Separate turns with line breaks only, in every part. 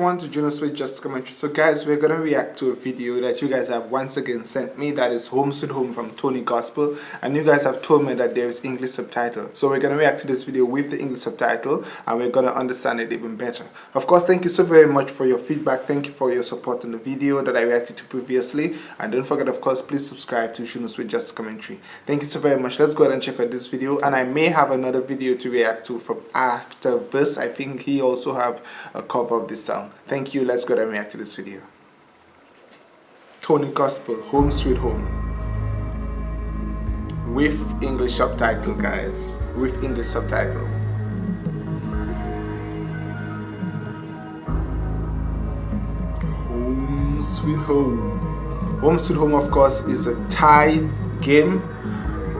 everyone to Junos with Just Commentary. So guys, we're gonna react to a video that you guys have once again sent me that is Home Sweet Home from Tony Gospel and you guys have told me that there is English subtitle. So we're gonna react to this video with the English subtitle and we're gonna understand it even better. Of course, thank you so very much for your feedback. Thank you for your support on the video that I reacted to previously. And don't forget, of course, please subscribe to Junos with Just Commentary. Thank you so very much. Let's go ahead and check out this video and I may have another video to react to from after this. I think he also have a cover of this song. Thank you. Let's go and react to this video. Tony Gospel, Home Sweet Home. With English subtitle, guys. With English subtitle. Home Sweet Home. Home Sweet Home, of course, is a Thai game.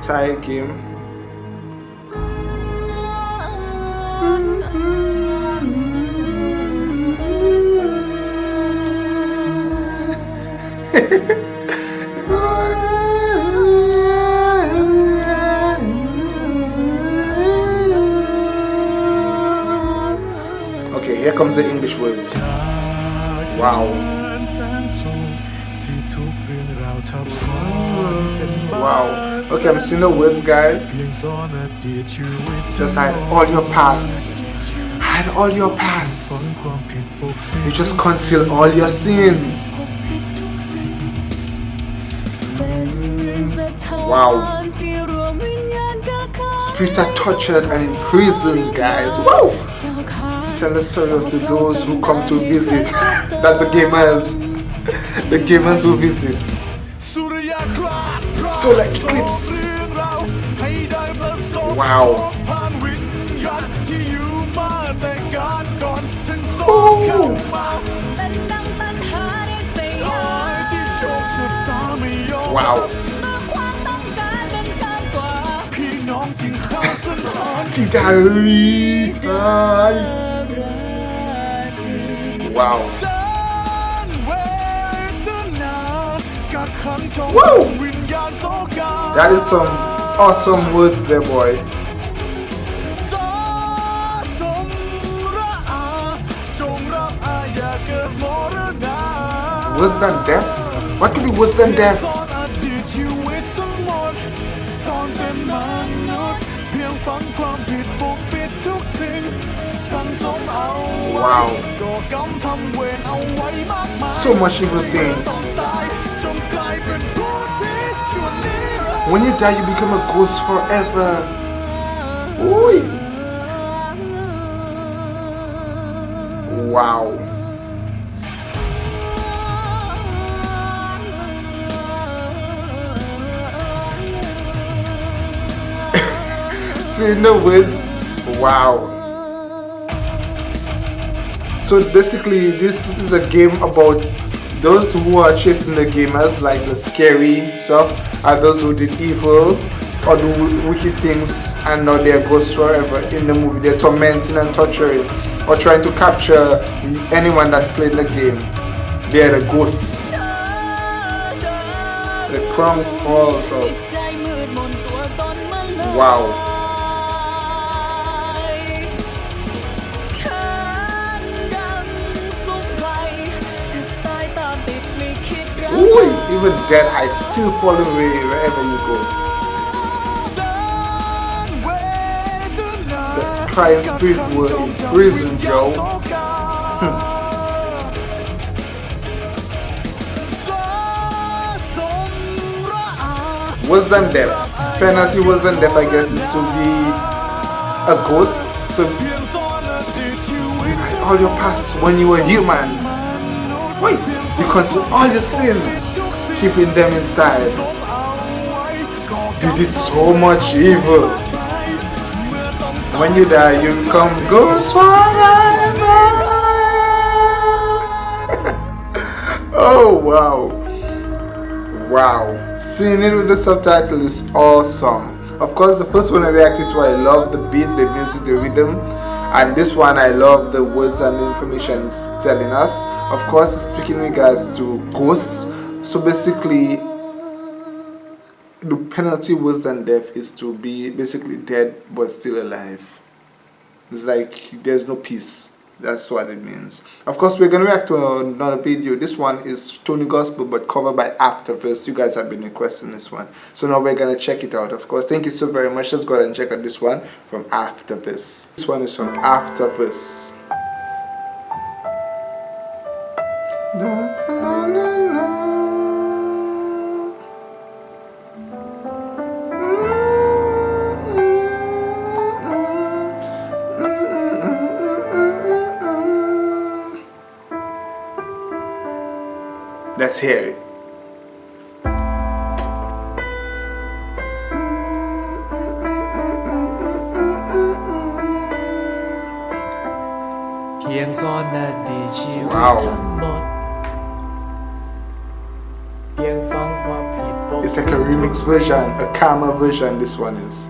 Thai game okay, here comes the English words. Wow. Wow. Okay, I'm seeing the words, guys. Just hide all your past. Hide all your past. You just conceal all your sins. Wow. Spirit are tortured and imprisoned, guys. Wow. Tell the story of the those who come to visit. That's the gamers. The gamers who visit. Solar eclipse. Wow. Oh. Wow. Wow. Woo! That is some awesome words there, boy. Worse than death? What could be worse than death? Wow. So much evil things. When you die you become a ghost forever. Ooh. Wow. Seeing the words. Wow so basically this is a game about those who are chasing the gamers like the scary stuff are those who did evil or do wicked things and now they're ghosts forever. In the movie they're tormenting and torturing or trying to capture anyone that's played the game. They're the ghosts. The crown falls off. Wow Ooh, even dead I still follow me wherever you go. The crying spirit were in prison, Joe. wasn't death. Penalty wasn't death, I guess, is to be a ghost. So all your past when you were human. Wait. You conceal all your sins, keeping them inside. You did so much evil. When you die, you become ghost forever. oh wow. Wow. Seeing it with the subtitle is awesome. Of course, the first one I reacted to, I love the beat, the music, the rhythm and this one I love the words and information it's telling us. Of course speaking in regards to ghosts. So basically the penalty worse than death is to be basically dead but still alive. It's like there's no peace that's what it means. Of course we're gonna react to another video. This one is tony gospel but covered by afterverse you guys have been requesting this one. So now we're gonna check it out of course. Thank you so very much. Let's go ahead and check out this one from afterverse this one is from afterverse Let's hear it.
Wow.
It's like a remix version, a calmer version this one is.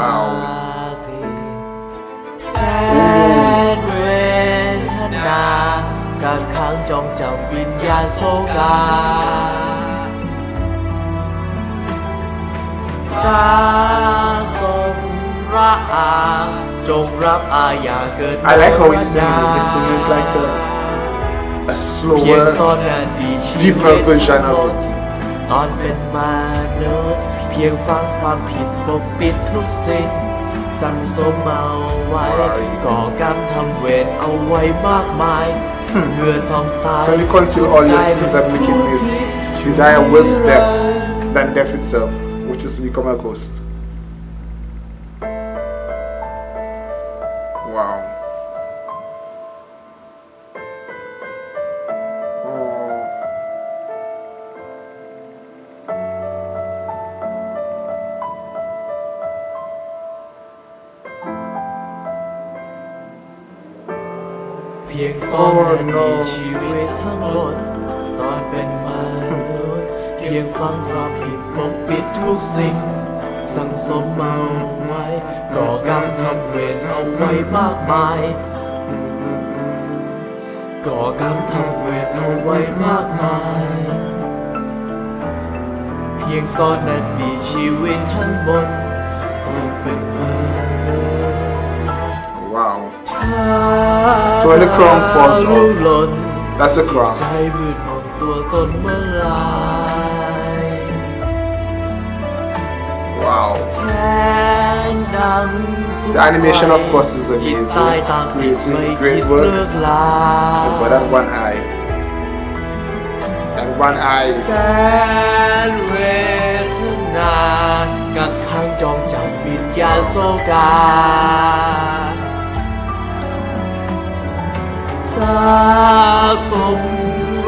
ว้าว
ราตรีแสนเวทนากักขังจองจำวิญญาณโศกาสาสมระอาจงรับอาญาเกิด
I like how he's singing it. He's singing it like a, a
เพียงซ่อน
slower,
นาดีชีวิต
deeper version of it.
ตอนเป็นมนุษย์ เพียงฟังความผิดปกปิดทุกสิ่งสั่งสมเอาไว้ ก่อกรรมทำเวรเอาไว้มากมายเมื่อต้องตาย
So you conceal all your sins and wickedness. You die a worse death than death itself, which is to become a ghost. Wow.
งซ่อนนาทีชีวิตทั้งหมดตอนเป็นมนุษย์เพียงฟังความผิดปกปิดทุกสิ่ง สั่งสมเอาไว้ก่อกรรมทำเวรเอาไว้มากมายก่อกรรมทำเวรเอาไว้มากมาย เพียงซ่อนนาทีชีวิตทั้งหมดตอนเป็นมนุษย์
Wow. So when the crown falls off,
หล่น
That's a crown.
ใจมืดมนตัวตนเมื่อไร
Wow.
แรงดังสุด
The animation, of course, is
จิต
amazing.
ใต้ตามติด
Creating
ไม่
great
คิด
work.
เลิกลา
But that one eye. That one eye.
แสนเวทนากักขังจองจำวิญญาณโศกา สาสม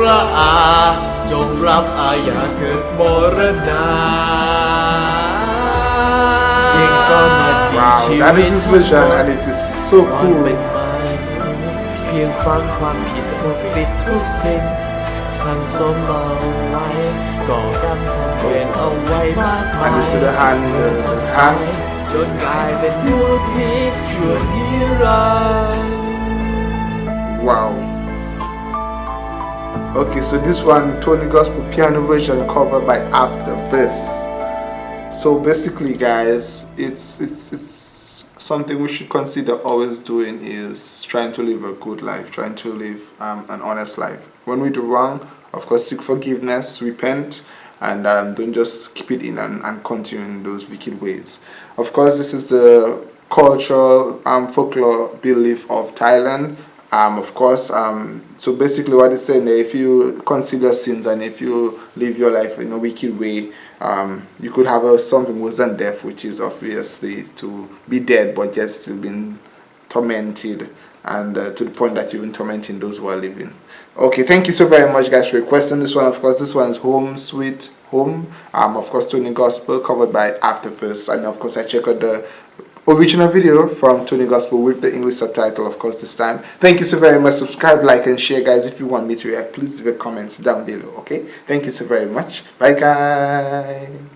ระอา จงรับอาญาเกิดมรณาเพียงซ่อนนาที
Wow.
ชี
That
วิต
is his vision and it is so
ตอนเป็น
cool.
มาเพียงฟังความผิดปกปิดทุกสิ่งสั่งสมเอาไว้ก่อกรรมทำเวรเอาไว้มากมาย
And you see the hand, the, the hand.
จนกลายเป็นมูพิษชั่วนิรันดร์
Wow. Okay, so this one, Tony Gospel piano version covered by After This. So basically, guys, it's it's it's something we should consider always doing is trying to live a good life, trying to live um, an honest life. When we do wrong, of course, seek forgiveness, repent, and um, don't just keep it in and, and continue in those wicked ways. Of course, this is the cultural um, folklore belief of Thailand. Um, of course, um, so basically what it's saying if you consider sins and if you live your life in a wicked way, um, you could have a, something worse than death, which is obviously to be dead but yet still being tormented and uh, to the point that you're tormenting those who are living. Okay, thank you so very much, guys, for requesting this one. Of course, this one is Home Sweet Home. Um, of course, Tony Gospel covered by After First. and of course, I check out the original video from Tony Gospel with the English subtitle, of course, this time. Thank you so very much. Subscribe, like, and share, guys. If you want me to react, please leave a comment down below, okay? Thank you so very much. Bye, guys.